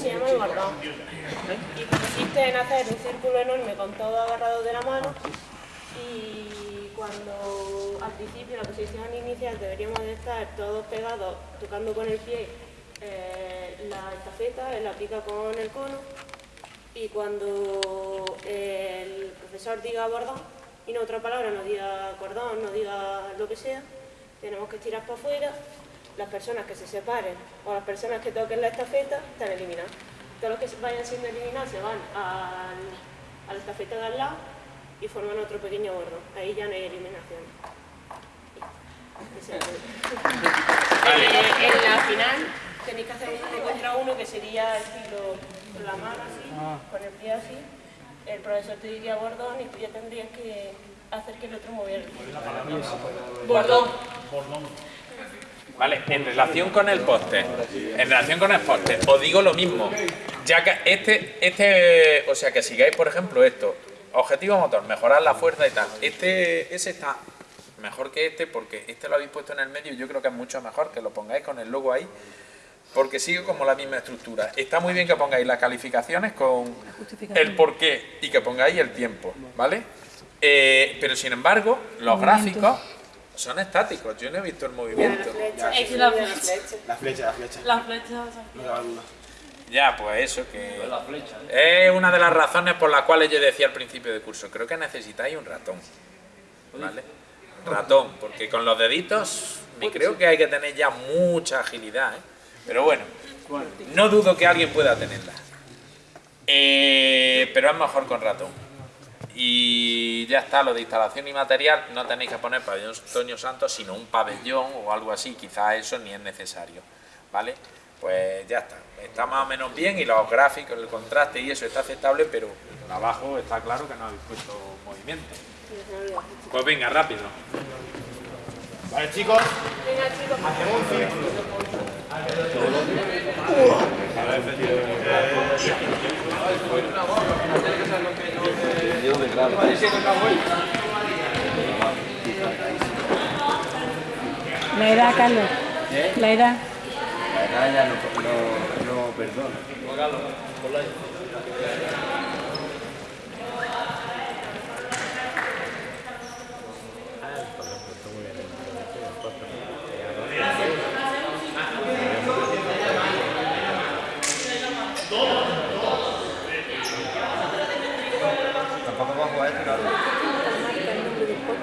se llama el bordón. Y consiste en hacer un círculo enorme con todo agarrado de la mano y cuando al principio, en la posición inicial, deberíamos de estar todos pegados, tocando con el pie eh, la estafeta, la pica con el cono y cuando el profesor diga bordón y no otra palabra, no diga cordón, no diga lo que sea, tenemos que estirar para afuera, las personas que se separen o las personas que toquen la estafeta están eliminadas. Todos los que vayan siendo eliminados se van a la estafeta de al lado y forman otro pequeño bordo. Ahí ya no hay eliminación. Eh, en la final tenéis que hacer uno contra uno que sería estilo con la mano así, ah. con el pie así. El profesor te diría bordón y tú ya tendrías que hacer que el otro moviera el pie. Bordón. Vale, en relación con el póster, en relación con el póster, os digo lo mismo. Ya que este, este, o sea que sigáis por ejemplo esto, objetivo motor, mejorar la fuerza y tal. Este, ese está mejor que este porque este lo habéis puesto en el medio y yo creo que es mucho mejor que lo pongáis con el logo ahí porque sigue como la misma estructura. Está muy bien que pongáis las calificaciones con el porqué y que pongáis el tiempo, ¿vale? Eh, pero sin embargo, los gráficos son estáticos, yo no he visto el movimiento. La flecha, la flecha. La flecha. Ya, pues eso, que es una de las razones por las cuales yo decía al principio del curso, creo que necesitáis un ratón, ¿vale? Ratón, porque con los deditos me creo que hay que tener ya mucha agilidad, ¿eh? Pero bueno, no dudo que alguien pueda tenerla. Eh, pero es mejor con ratón. Y ya está, lo de instalación y material, no tenéis que poner pabellón Antonio Santos, sino un pabellón o algo así, quizás eso ni es necesario, ¿vale? Pues ya está, está más o menos bien y los gráficos, el contraste y eso está aceptable, pero abajo está claro que no habéis puesto movimiento. Pues venga, rápido. Vale chicos, hacemos un La edad, Carlos. La edad. La edad ya no, no, no perdona.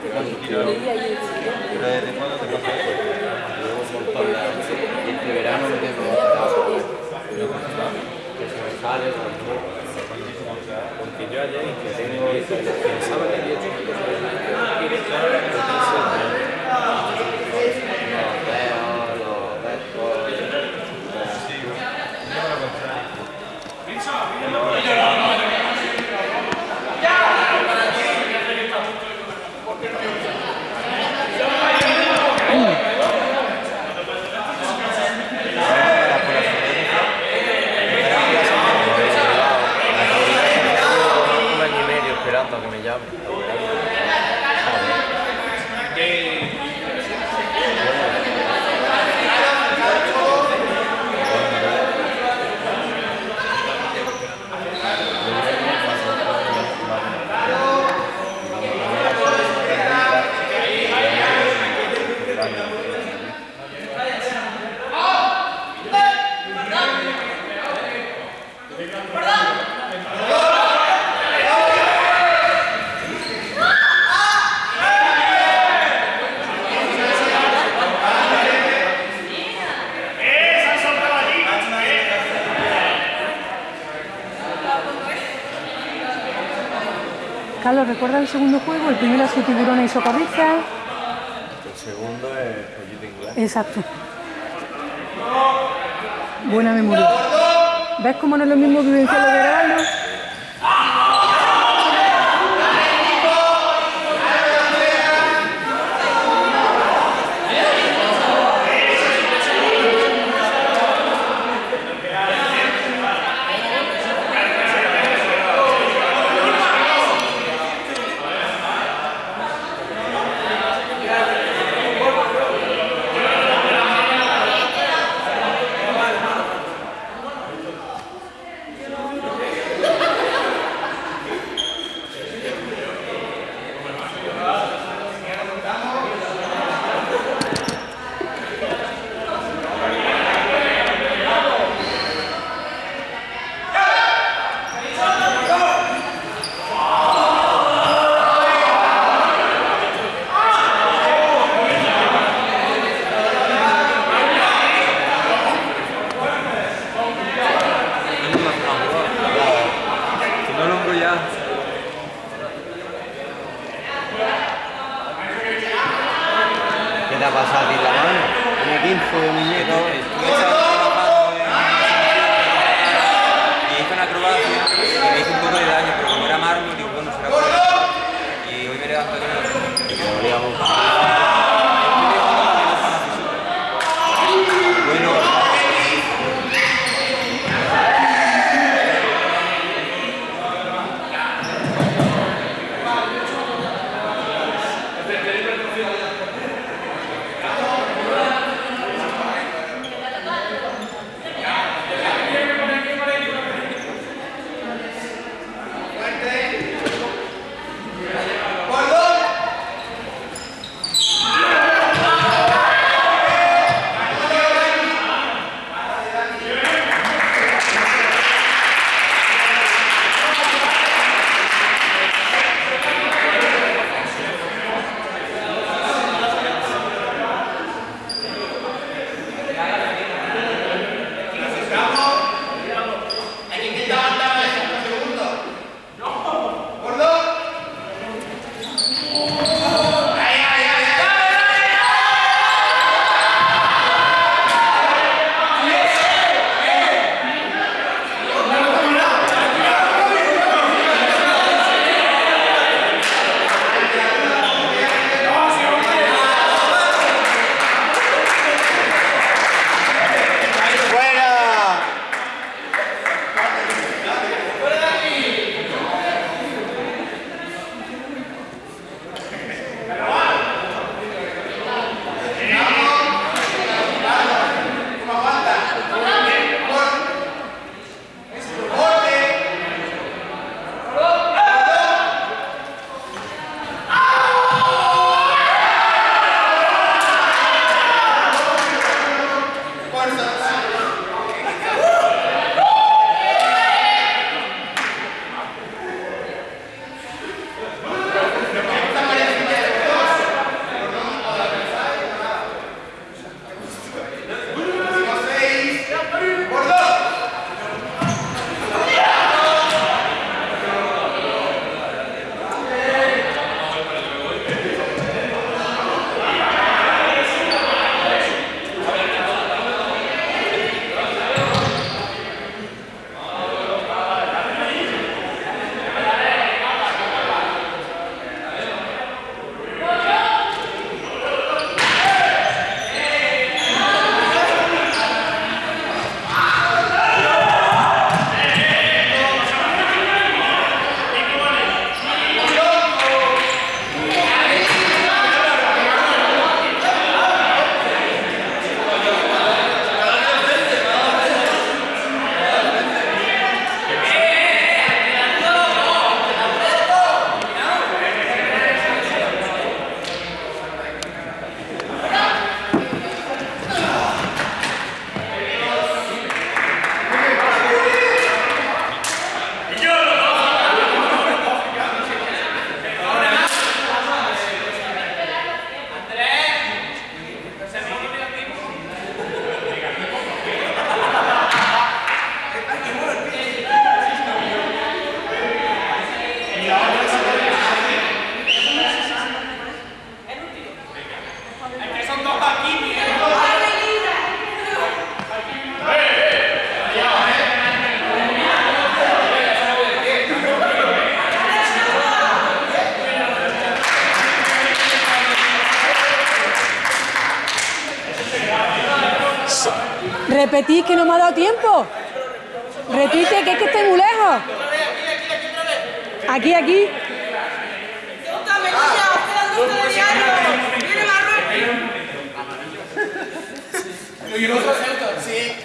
Pero desde cuándo te pasa eso? Verano que se me sale porque yo que pensaba que había Carlos, ¿recuerda el segundo juego? El primero es tiburones y socorristas. El segundo es pollito inglés. Exacto. Buena memoria. ¿Ves cómo no es lo mismo vivenciarlo de grabarlo? info, muñeco. Repetid que no me ha dado tiempo. Repite que es que estoy muy lejos. Aquí, aquí.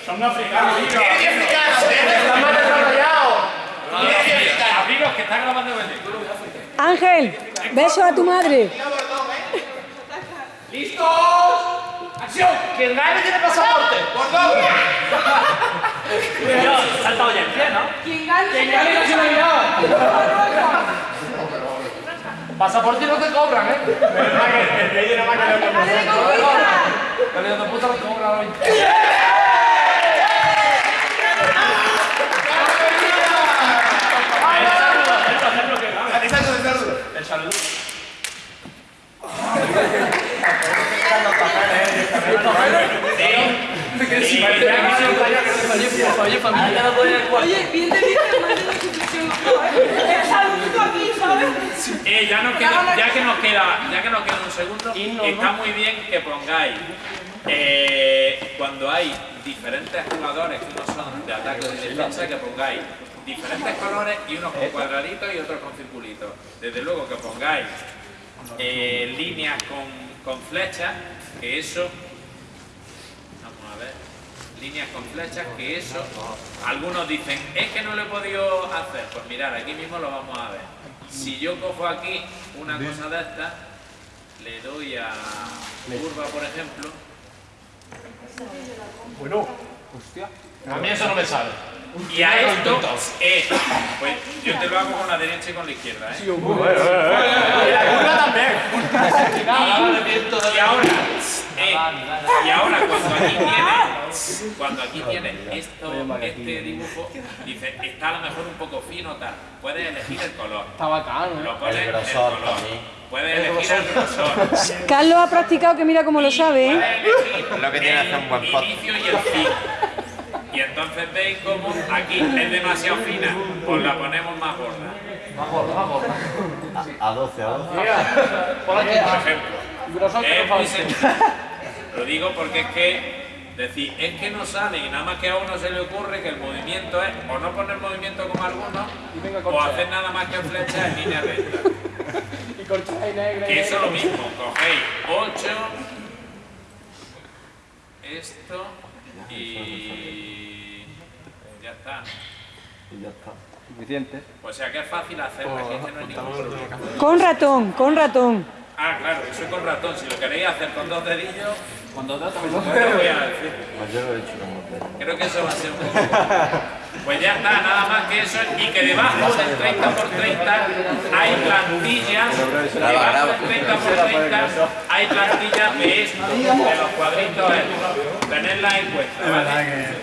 ¡Son africanos! ¡Tiene africanos! ¡Están más desarrollados! ¡Tiene africanos! Abriros, que está grabando el Ángel, beso a tu madre. ¿Listos? ¡Acción! ¡Quien gane tiene pasaporte! ¡Bordón! Salta oye, en pie, ¿no? ¡Quien gane nacionalidad! Pasaporte no te cobran, ¿eh? El rey de la máquina de Dale, de puta lo cobran hoy. El saludo. Sí, doy en el cuarto. Oye, bien te dije, más de la situación. El saludo aquí, ¿sabes? Eh, ya, nos queda, ya, que nos queda, ya que nos queda un segundo, está muy bien que pongáis eh, cuando hay diferentes jugadores que unos son de ataque o de defensa, que pongáis diferentes colores y unos con cuadraditos y otros con circulitos. Desde luego que pongáis eh, líneas con, con flechas, que eso Vamos a ver. Líneas con flechas, que eso. Algunos dicen, es que no lo he podido hacer. Pues mirad, aquí mismo lo vamos a ver. Si yo cojo aquí una cosa de esta, le doy a curva, por ejemplo. Bueno. Hostia. A mí eso no me sale. Y a esto, eh, pues yo te lo hago con la derecha y con la izquierda, ¿eh? Y la curva también. Y ahora, eh, y ahora cuando aquí tiene, cuando aquí tiene esto, este dibujo, dice, está a lo mejor un poco fino tal, puedes elegir el color. Está bacano, ¿eh? Lo pones El el grosor color. también. Puedes elegir el grosor. Carlos ha practicado que mira cómo lo sabe, ¿eh? Puedes elegir Lo que tiene el es hacer un buen pot. inicio y el fin. Y entonces veis cómo aquí es demasiado fina, pues la ponemos más gorda. Más gordo, más gordo. A, a 12, a 12. Mira, por aquí. Por ejemplo. Grosor que no. Lo digo porque es que decir, es que no sale y nada más que a uno se le ocurre que el movimiento es o no poner movimiento como algunos o hacer nada más que flechas en línea recta. Y corchada y negra. y Que eso es lo mismo, cogéis 8, esto y ya está. Y ya está. O sea que es fácil hacerlo, aquí es que no hay ningún problema. Con ratón, con ratón. Ah, claro, eso es con ratón. Si lo queréis hacer con dos dedillos, con dos dedos también se puede, lo voy a decir. Pues yo lo he hecho como. Creo que eso va a ser un poco. Pues ya está, nada más que eso. Y que debajo del 30 por 30 hay plantillas. Debajo del 30 por 30 hay plantillas de esto, de los cuadritos estos. Tenedlas en cuenta, ¿vale?